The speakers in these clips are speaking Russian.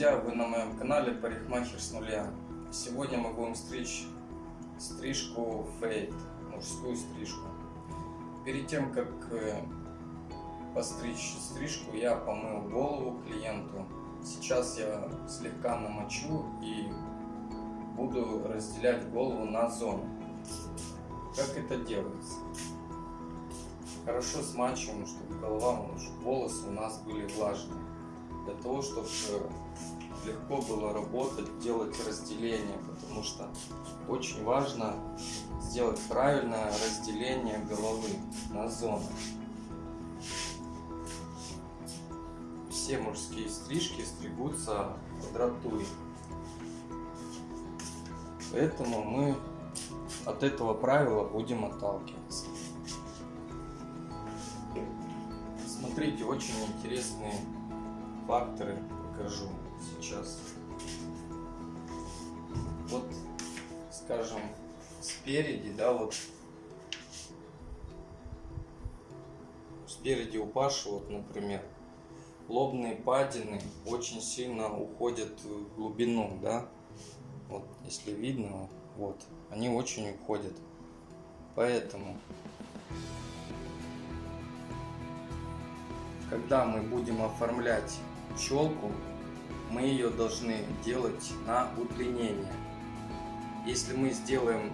друзья, вы на моем канале Парикмахер с нуля. Сегодня мы будем стричь стрижку фейт, мужскую стрижку. Перед тем, как э, постричь стрижку, я помыл голову клиенту. Сейчас я слегка намочу и буду разделять голову на зоны. Как это делается? Хорошо смачиваем, чтобы голова, волосы у нас были влажные для того, чтобы легко было работать, делать разделение, потому что очень важно сделать правильное разделение головы на зоны. Все мужские стрижки стригутся квадратуре. Поэтому мы от этого правила будем отталкиваться. Смотрите, очень интересные факторы покажу сейчас. Вот, скажем, спереди, да, вот спереди у Паши, вот, например, лобные падины очень сильно уходят в глубину, да, вот, если видно, вот, они очень уходят. Поэтому когда мы будем оформлять челку, мы ее должны делать на удлинение. Если мы сделаем,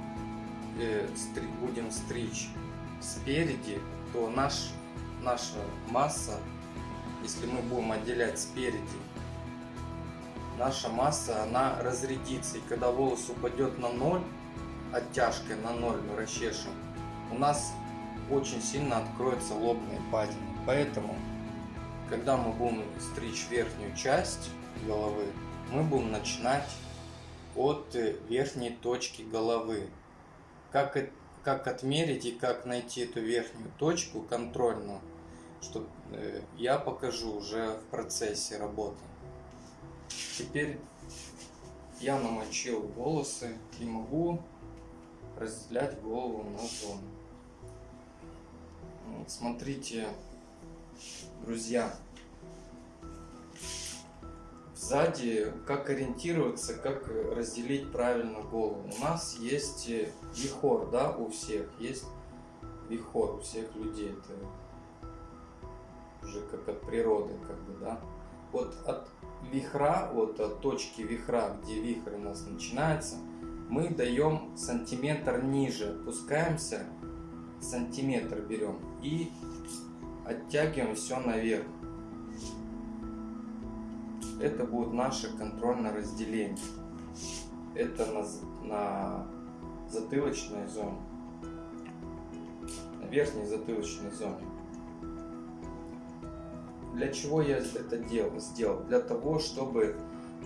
э, стри, будем стричь спереди, то наш, наша масса, если мы будем отделять спереди, наша масса, она разрядится. И когда волос упадет на ноль, оттяжкой на ноль мы расчешем, у нас очень сильно откроются лобные падины. Поэтому когда мы будем стричь верхнюю часть головы, мы будем начинать от э, верхней точки головы. Как, как отмерить и как найти эту верхнюю точку контрольную, что э, я покажу уже в процессе работы. Теперь я намочил волосы и могу разделять голову на зоны. смотрите, друзья. Сзади, как ориентироваться, как разделить правильно голову. У нас есть вихор, да, у всех. Есть вихор у всех людей. Это уже как от природы, как бы, да. Вот от вихра, вот от точки вихра, где вихрь у нас начинается, мы даем сантиметр ниже, опускаемся, сантиметр берем и оттягиваем все наверх. Это будет наше контрольное разделение. Это на, на затылочной зоне, на верхней затылочной зоне. Для чего я это делал? Сделал? Для того, чтобы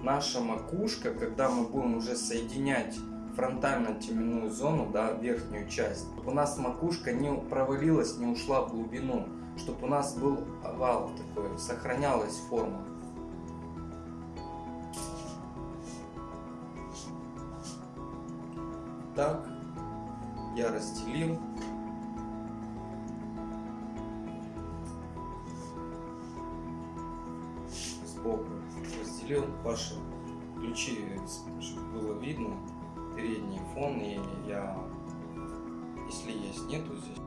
наша макушка, когда мы будем уже соединять фронтально-теменную зону, да, верхнюю часть, у нас макушка не провалилась, не ушла в глубину чтобы у нас был овал такой, сохранялась форма. Так, я разделил. Сбоку разделил. Паша, ключи, чтобы было видно, передний фон, и я, если есть, нету здесь.